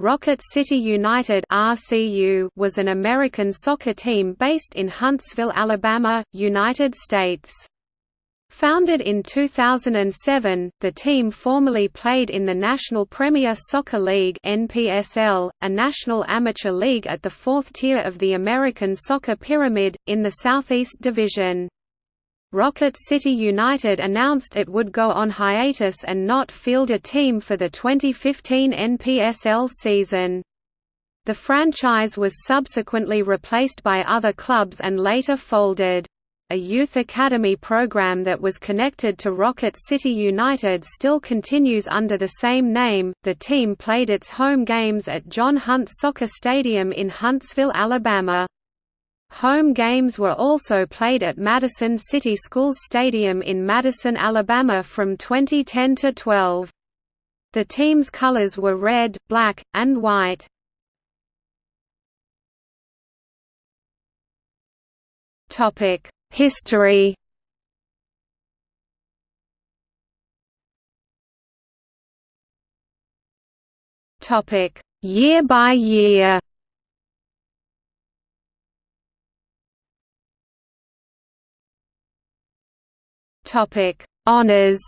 Rocket City United (RCU) was an American soccer team based in Huntsville, Alabama, United States. Founded in 2007, the team formerly played in the National Premier Soccer League (NPSL), a national amateur league at the fourth tier of the American soccer pyramid in the Southeast Division. Rocket City United announced it would go on hiatus and not field a team for the 2015 NPSL season. The franchise was subsequently replaced by other clubs and later folded. A youth academy program that was connected to Rocket City United still continues under the same name. The team played its home games at John Hunt Soccer Stadium in Huntsville, Alabama. Home games were also played at Madison City Schools Stadium in Madison, Alabama from 2010 to 12. The team's colors were red, black, and white. Topic: History Topic: Year by year Topic: Honors.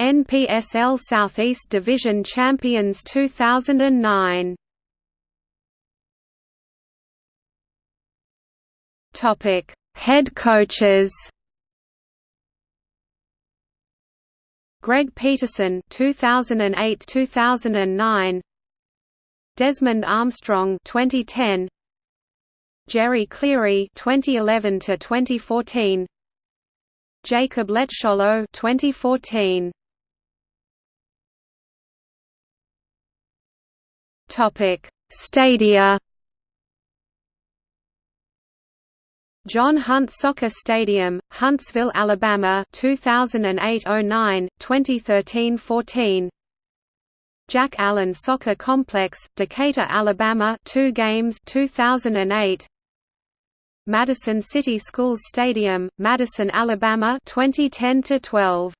NPSL Southeast Division Champions 2009. Topic: Head coaches. Greg Peterson 2008-2009 Desmond Armstrong 2010 Jerry Cleary 2011 to 2014 Jacob Letscholo 2014 Topic Stadia. John Hunt Soccer Stadium, Huntsville, Alabama 2008-09, 2013-14 Jack Allen Soccer Complex, Decatur, Alabama 2 games 2008 Madison City Schools Stadium, Madison, Alabama 2010 to 12.